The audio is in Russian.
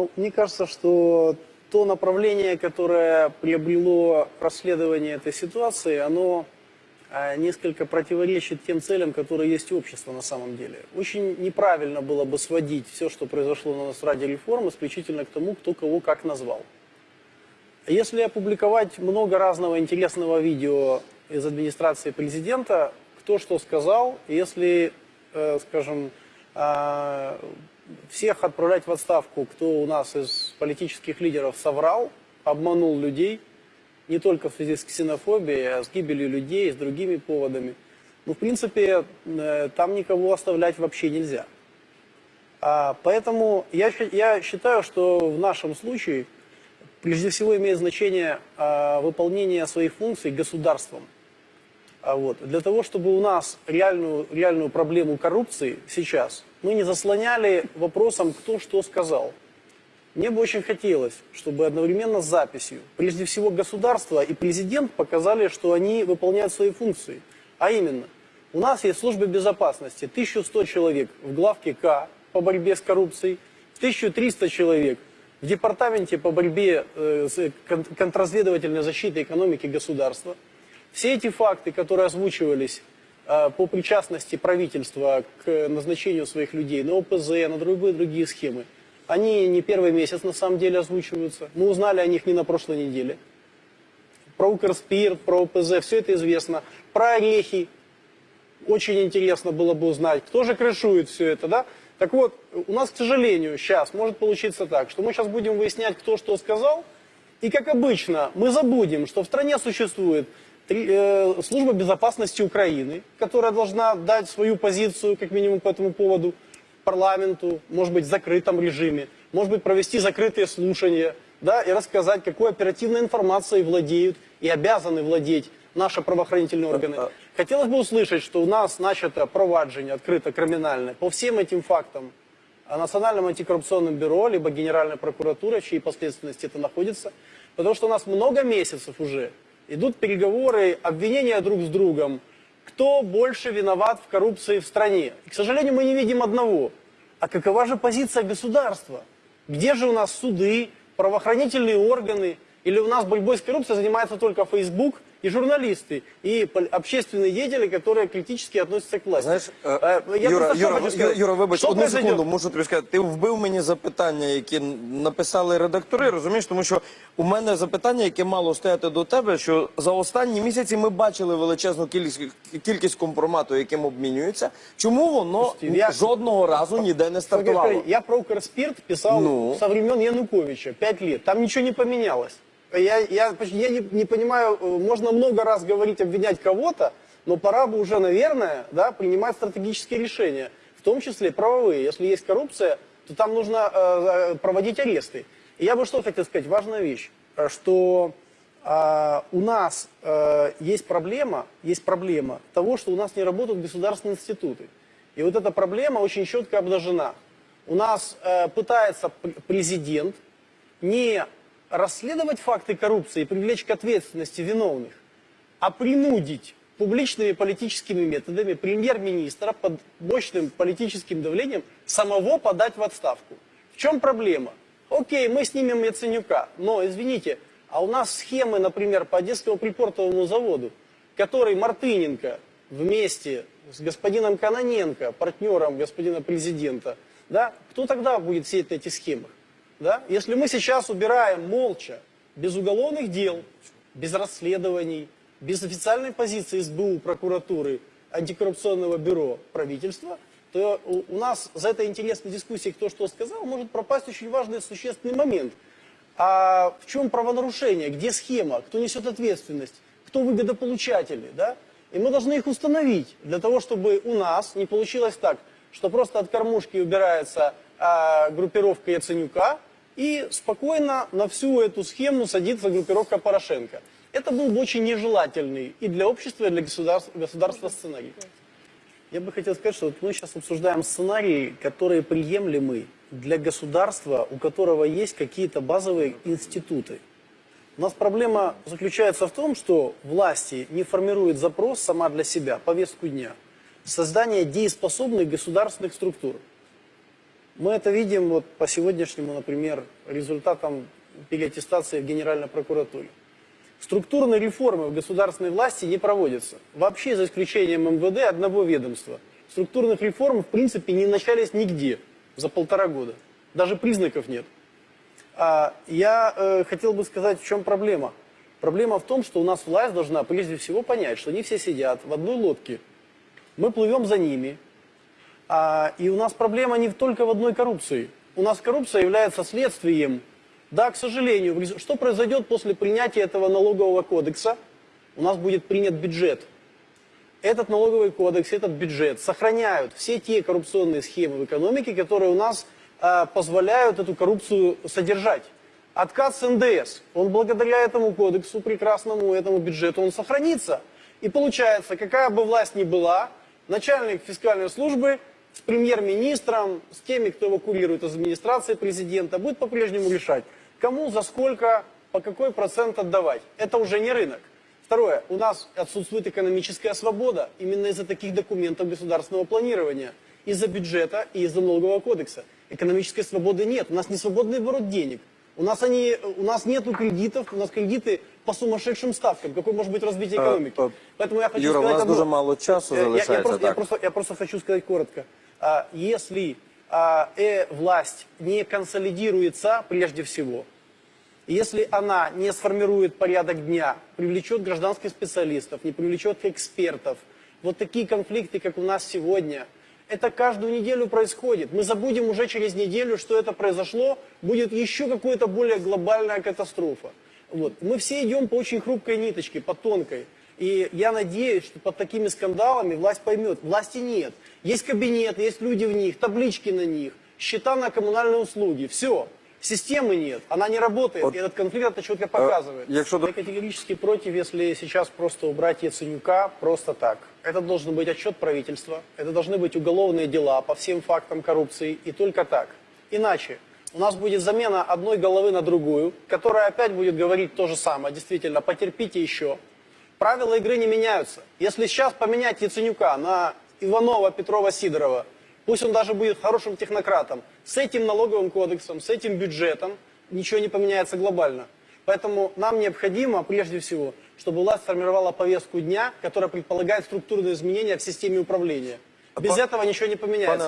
Ну, мне кажется, что то направление, которое приобрело расследование этой ситуации, оно а, несколько противоречит тем целям, которые есть у общества на самом деле. Очень неправильно было бы сводить все, что произошло на нас ради реформ, исключительно к тому, кто кого как назвал. Если опубликовать много разного интересного видео из администрации президента, кто что сказал, если, э, скажем, э, всех отправлять в отставку, кто у нас из политических лидеров соврал, обманул людей, не только в связи с ксенофобией, а с гибелью людей, с другими поводами. Ну, в принципе, э, там никого оставлять вообще нельзя. А, поэтому я, я считаю, что в нашем случае прежде всего имеет значение а, выполнение своих функций государством. А вот, для того, чтобы у нас реальную, реальную проблему коррупции сейчас мы не заслоняли вопросом, кто что сказал. Мне бы очень хотелось, чтобы одновременно с записью, прежде всего государство и президент показали, что они выполняют свои функции. А именно, у нас есть служба безопасности, 1100 человек в главке К по борьбе с коррупцией, 1300 человек в департаменте по борьбе э, с контрразведывательной защитой экономики государства. Все эти факты, которые озвучивались э, по причастности правительства к назначению своих людей на ОПЗ, на другие, другие схемы, они не первый месяц на самом деле озвучиваются. Мы узнали о них не на прошлой неделе. Про Укрспирт, про ОПЗ, все это известно. Про орехи. Очень интересно было бы узнать, кто же крышует все это, да? Так вот, у нас, к сожалению, сейчас может получиться так, что мы сейчас будем выяснять, кто что сказал, и, как обычно, мы забудем, что в стране существует служба безопасности Украины, которая должна дать свою позицию, как минимум, по этому поводу парламенту, может быть, в закрытом режиме, может быть, провести закрытые слушания, да, и рассказать, какой оперативной информацией владеют и обязаны владеть наши правоохранительные органы. А, а Хотелось бы услышать, что у нас начато проваджение открыто криминальное по всем этим фактам Национальным антикоррупционным бюро, либо Генеральной прокуратурой, в чьей последственности это находится. Потому что у нас много месяцев уже идут переговоры, обвинения друг с другом, кто больше виноват в коррупции в стране. И, к сожалению, мы не видим одного. А какова же позиция государства? Где же у нас суды, правоохранительные органы? Или у нас борьбой с коррупцией занимается только Facebook и журналисты, и общественные деятели, которые критически относятся к власти. Знаєш, е, Е, я Юра, просто що Юра, хочу сказати? Юра, вибач, Що одну произойде? секунду, можу тобі сказати. Ти вбив мені запитання, які написали редактори, розумієш? Тому що у мене запитання, яке мало стояти до тебе, що за останні місяці ми бачили величезну кількість, кількість компромату, яким обмінюються. Чому воно Слушайте, я- жодного разу ніде не стартувало? Смотри, Я про Укрспирт писал Ну? со времен Януковича, пять лет. Там ничего не поменялось. Я, я, я не, не понимаю, э, можно много раз говорить, обвинять кого-то, но пора бы уже, наверное, да, принимать стратегические решения, в том числе правовые. Если есть коррупция, то там нужно э, э, проводить аресты. И я бы что хотел сказать, важная вещь, э, что э, у нас э, есть проблема, есть проблема того, что у нас не работают государственные институты. И вот эта проблема очень четко обнажена. У нас э, пытается президент не расследовать факты коррупции и привлечь к ответственности виновных, а принудить публичными политическими методами премьер-министра под мощным политическим давлением самого подать в отставку. В чем проблема? Окей, мы снимем Яценюка, но, извините, а у нас схемы, например, по Одесскому припортовому заводу, который Мартыненко вместе с господином Каноненко, партнером господина президента, да, кто тогда будет сеять на этих схемах? Да? Если мы сейчас убираем молча, без уголовных дел, без расследований, без официальной позиции СБУ, прокуратуры, антикоррупционного бюро, правительства, то у, нас за этой интересной дискуссией кто что сказал, может пропасть очень важный существенный момент. А в чем правонарушение, где схема, кто несет ответственность, кто выгодополучатели, да? И мы должны их установить для того, чтобы у нас не получилось так, что просто от кормушки убирается а, группировка Яценюка, и спокойно на всю эту схему садится группировка Порошенко. Это был бы очень нежелательный и для общества, и для государства, государства сценарий. Я бы хотел сказать, что вот мы сейчас обсуждаем сценарии, которые приемлемы для государства, у которого есть какие-то базовые институты. У нас проблема заключается в том, что власти не формируют запрос сама для себя, повестку дня, создание дееспособных государственных структур. Мы это видим вот по сегодняшнему, например, результатам переаттестации в Генеральной прокуратуре. Структурные реформы в государственной власти не проводятся. Вообще, за исключением МВД, одного ведомства. Структурных реформ, в принципе, не начались нигде за полтора года. Даже признаков нет. А, я э, хотел бы сказать, в чем проблема. Проблема в том, что у нас власть должна прежде всего понять, что они все сидят в одной лодке. Мы плывем за ними. А, и у нас проблема не только в одной коррупции. У нас коррупция является следствием. Да, к сожалению, что произойдет после принятия этого налогового кодекса? У нас будет принят бюджет. Этот налоговый кодекс, этот бюджет сохраняют все те коррупционные схемы в экономике, которые у нас э, позволяют эту коррупцию содержать. Отказ с НДС, он благодаря этому кодексу прекрасному, этому бюджету, он сохранится. И получается, какая бы власть ни была, начальник фискальной службы с премьер-министром, с теми, кто его курирует из администрации президента, будет по-прежнему решать, кому, за сколько, по какой процент отдавать. Это уже не рынок. Второе, у нас отсутствует экономическая свобода именно из-за таких документов государственного планирования, из-за бюджета и из-за налогового кодекса. Экономической свободы нет, у нас не свободный оборот денег. У нас, они, у нас нет кредитов, у нас кредиты по сумасшедшим ставкам. Какое может быть развитие Э, экономики? Поэтому я хочу Юра, у сказать нас одно. дуже мало часу Э, я- я, залишається, просто, я, просто, я просто хочу сказать коротко. А, Если а, э, власть не консолидируется прежде всего, если она не сформирует порядок дня, привлечет гражданских специалистов, не привлечет экспертов, вот такие конфликты, как у нас сегодня, это каждую неделю происходит. Мы забудем уже через неделю, что это произошло, будет еще какая-то более глобальная катастрофа. Вот. Мы все идем по очень хрупкой ниточке, по тонкой. И я надеюсь, что под такими скандалами власть поймет. Власти нет. Есть кабинет, есть люди в них, таблички на них, счета на коммунальные услуги. Все. Системы нет, она не работает. Вот, и этот конфликт это четко показывает. якщо до- Я категорически против, если сейчас просто убрать Яценюка просто так. Это должен быть отчет правительства, это должны быть уголовные дела по всем фактам коррупции, и только так. Иначе у нас будет замена одной головы на другую, которая опять будет говорить то же самое. Действительно, потерпите еще. Правила игры не меняются. Если сейчас поменять Яценюка на Иванова, Петрова, Сидорова, пусть он даже будет хорошим технократом, с этим налоговым кодексом, с этим бюджетом ничего не поменяется глобально. Поэтому нам необходимо, прежде всего, чтобы власть сформировала повестку дня, которая предполагает структурные изменения в системе управления. Без па- этого ничего не поменяется.